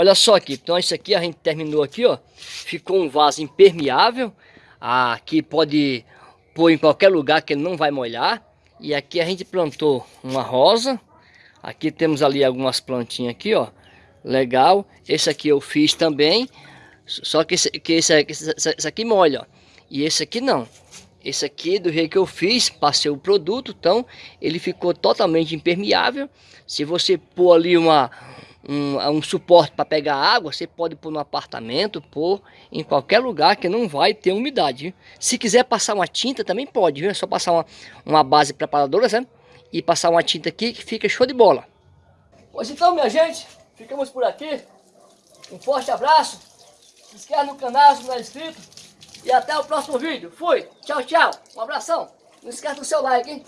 Olha só aqui, então isso aqui a gente terminou aqui, ó. Ficou um vaso impermeável. Aqui pode pôr em qualquer lugar que ele não vai molhar. E aqui a gente plantou uma rosa. Aqui temos ali algumas plantinhas aqui, ó. Legal. Esse aqui eu fiz também. Só que esse, que esse, esse, esse aqui molha, ó. E esse aqui não. Esse aqui, do jeito que eu fiz, passei o produto, então ele ficou totalmente impermeável. Se você pôr ali uma, um, um suporte para pegar água, você pode pôr no apartamento, pôr em qualquer lugar que não vai ter umidade. Se quiser passar uma tinta, também pode, viu? É só passar uma, uma base preparadora, né? E passar uma tinta aqui que fica show de bola. Pois então, minha gente, ficamos por aqui. Um forte abraço. Se inscreve no canal se não é inscrito. E até o próximo vídeo. Fui. Tchau, tchau. Um abração. Não esquece do seu like, hein?